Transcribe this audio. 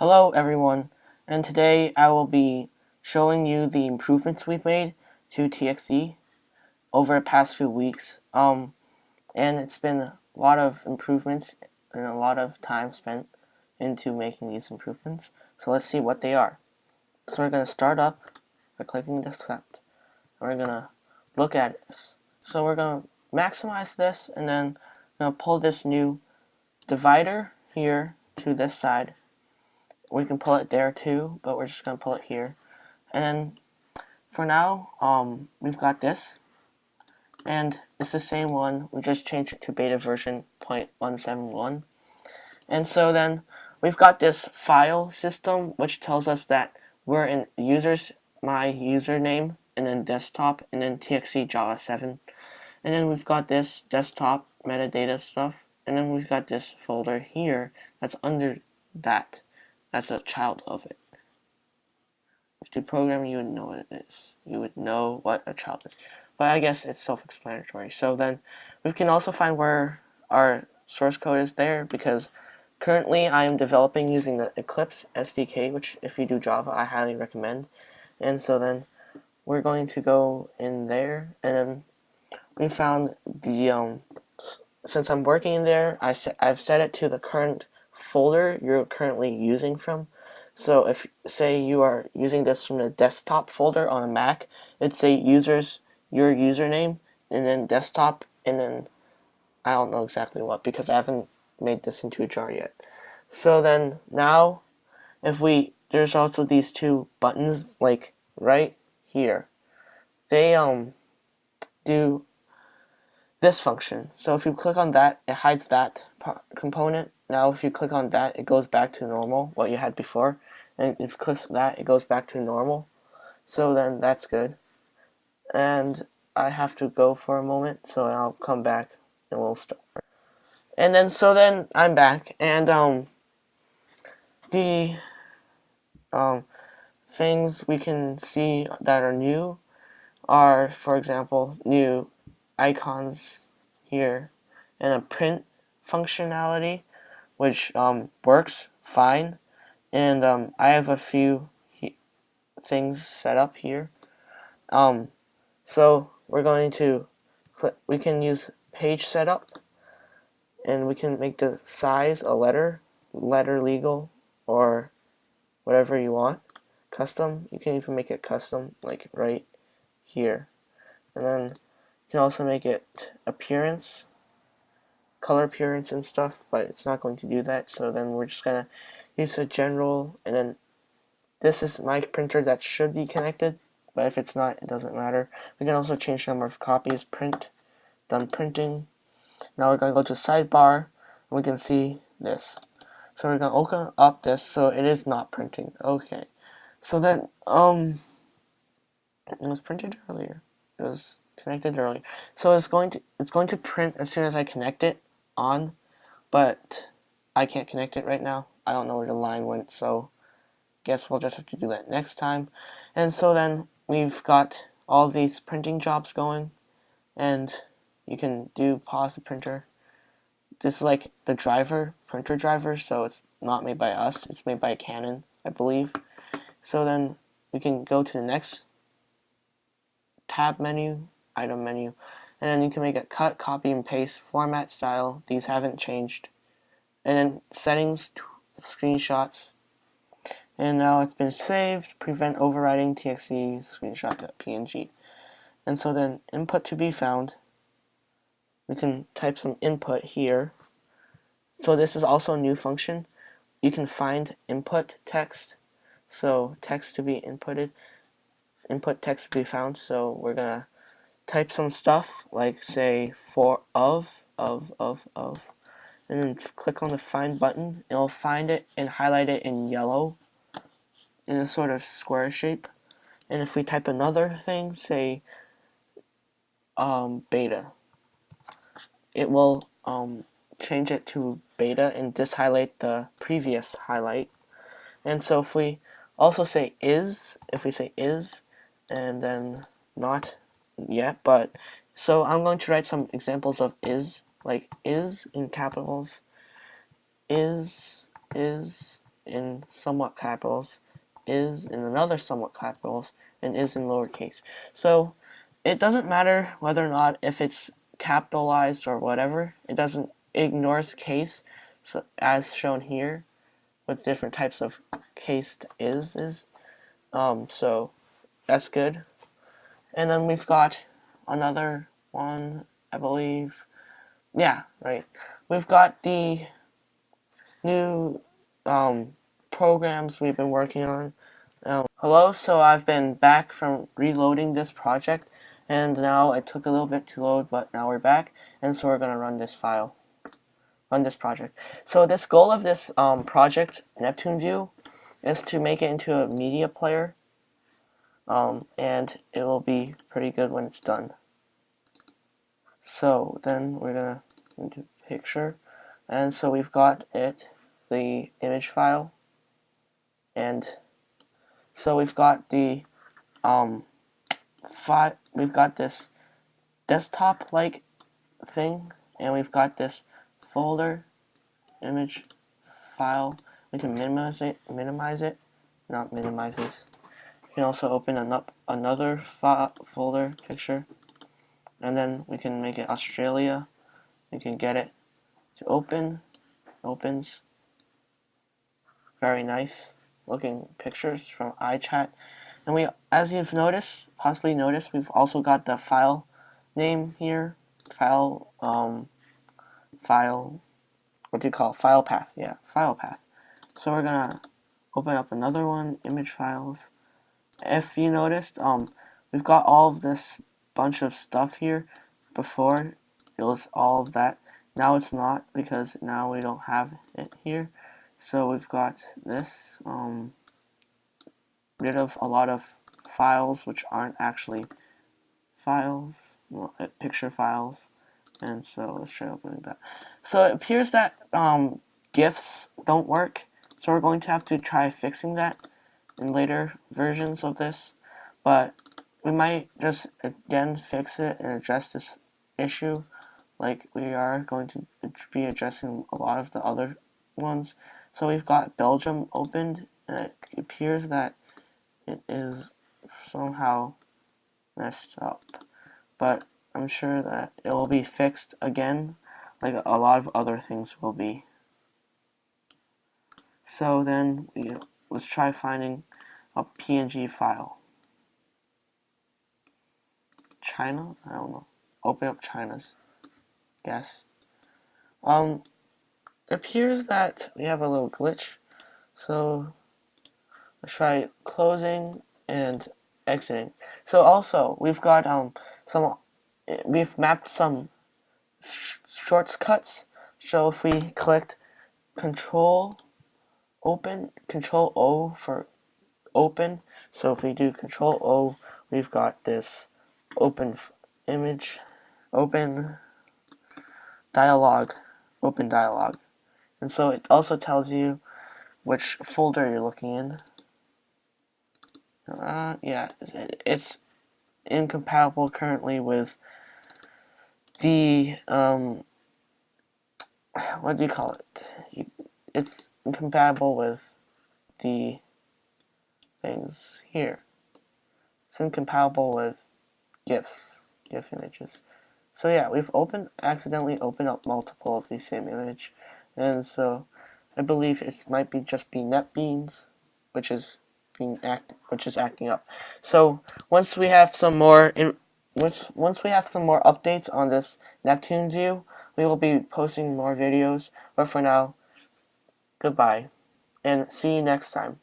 Hello everyone, and today I will be showing you the improvements we've made to TXE over the past few weeks. Um, and it's been a lot of improvements and a lot of time spent into making these improvements. So let's see what they are. So we're going to start up by clicking this accept. And we're going to look at this. So we're going to maximize this and then going to pull this new divider here to this side we can pull it there too, but we're just going to pull it here. And then for now, um, we've got this. And it's the same one, we just changed it to beta version 0.171. And so then we've got this file system, which tells us that we're in users, my username, and then desktop, and then txe java 7. And then we've got this desktop metadata stuff, and then we've got this folder here that's under that as a child of it. If you program, you would know what it is. You would know what a child is. But I guess it's self-explanatory. So then we can also find where our source code is there because currently I am developing using the Eclipse SDK, which if you do Java, I highly recommend. And so then we're going to go in there and we found the, um, since I'm working in there, I I've set it to the current folder you're currently using from. So if say you are using this from the desktop folder on a Mac, it'd say users your username and then desktop and then I don't know exactly what because I haven't made this into a jar yet. So then now if we there's also these two buttons like right here. They um do this function. So if you click on that, it hides that component now if you click on that, it goes back to normal, what you had before. And if you click that, it goes back to normal. So then that's good. And I have to go for a moment, so I'll come back and we'll start. And then, so then I'm back, and um, the um, things we can see that are new are, for example, new icons here and a print functionality which um, works fine. And um, I have a few things set up here. Um, so we're going to we can use page setup and we can make the size a letter, letter legal, or whatever you want. Custom, you can even make it custom, like right here. And then you can also make it appearance, color appearance and stuff, but it's not going to do that. So then we're just gonna use a general, and then this is my printer that should be connected, but if it's not, it doesn't matter. We can also change the number of copies, print, done printing. Now we're gonna go to sidebar, and we can see this. So we're gonna open up this, so it is not printing. Okay. So then, um, it was printed earlier. It was connected earlier. So it's going to it's going to print as soon as I connect it on, but I can't connect it right now. I don't know where the line went, so guess we'll just have to do that next time. And so then we've got all these printing jobs going, and you can do pause the printer. This is like the driver, printer driver, so it's not made by us, it's made by Canon, I believe. So then we can go to the next tab menu, item menu, and then you can make it cut, copy, and paste, format, style. These haven't changed. And then settings, screenshots. And now it's been saved, prevent overwriting txe screenshot.png. And so then input to be found. We can type some input here. So this is also a new function. You can find input text. So text to be inputted. Input text to be found. So we're gonna type some stuff like say for of of of of and then click on the find button. It'll find it and highlight it in yellow in a sort of square shape. And if we type another thing say um, beta it will um, change it to beta and just highlight the previous highlight. And so if we also say is if we say is and then not yet, but so I'm going to write some examples of is, like is in capitals, is, is, in somewhat capitals, is in another somewhat capitals, and is in lowercase. So it doesn't matter whether or not if it's capitalized or whatever. It doesn't ignores case so, as shown here with different types of cased is is. Um, so that's good. And then we've got another one, I believe. Yeah, right. We've got the new um, programs we've been working on. Um, hello, so I've been back from reloading this project and now it took a little bit to load but now we're back and so we're going to run this file run this project. So this goal of this um, project, Neptune View, is to make it into a media player um, and it will be pretty good when it's done. So then we're gonna do picture. And so we've got it the image file. And so we've got the um fi we've got this desktop like thing and we've got this folder image file. We can minimize it minimize it not minimizes you can also open an up another folder picture and then we can make it Australia we can get it to open opens very nice looking pictures from iChat and we as you've noticed possibly noticed we've also got the file name here file um, file, what do you call it? File path, yeah, file path. So we're gonna open up another one, image files. If you noticed, um, we've got all of this bunch of stuff here. Before, it was all of that. Now it's not, because now we don't have it here. So we've got this, um, rid of a lot of files which aren't actually files, well, picture files. And so let's try opening that. So it appears that um, GIFs don't work. So we're going to have to try fixing that in later versions of this. But we might just again fix it and address this issue like we are going to be addressing a lot of the other ones. So we've got Belgium opened and it appears that it is somehow messed up. But I'm sure that it will be fixed again, like a lot of other things will be. So then, we, let's try finding a PNG file. China? I don't know. Open up China's. Yes. Um, it appears that we have a little glitch. So, let's try closing and exiting. So also, we've got um some we've mapped some sh shortcuts. So if we clicked Control Open, Control O for open. So if we do Control O, we've got this open image, open dialog, open dialog. And so it also tells you which folder you're looking in. Uh, yeah, it's incompatible currently with the um, what do you call it? It's incompatible with the things here. It's incompatible with GIFs, GIF images. So yeah, we've opened accidentally opened up multiple of the same image, and so I believe it might be just be NetBeans, which is being act which is acting up. So once we have some more in once, once we have some more updates on this Neptune view, we will be posting more videos. But for now, goodbye, and see you next time.